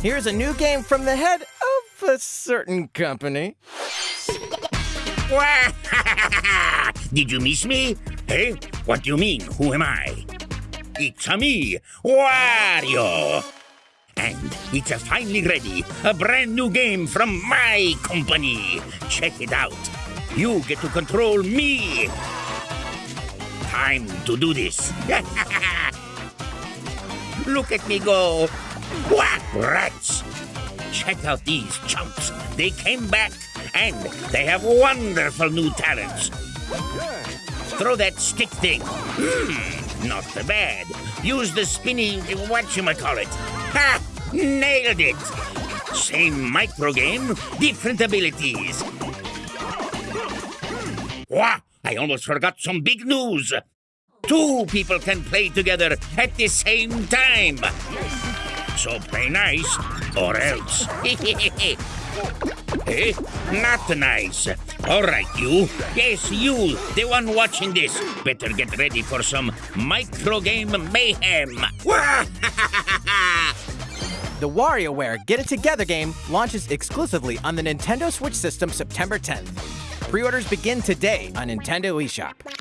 Here's a new game from the head of a certain company. Did you miss me? Hey, what do you mean? Who am I? It's a me, Wario. And it's a finally ready, a brand new game from my company. Check it out. You get to control me. Time to do this. Look at me go. What rats? Check out these chumps. They came back and they have wonderful new talents. Throw that stick thing. Hmm, not so bad. Use the spinny whatchamacallit. Ha! Nailed it! Same micro game, different abilities. Wah! I almost forgot some big news. Two people can play together at the same time. So play nice, or else. Eh? Not nice. All right, you. Yes, you, the one watching this. Better get ready for some micro game mayhem. The WarioWare Get It Together game launches exclusively on the Nintendo Switch system September 10th. Pre orders begin today on Nintendo eShop.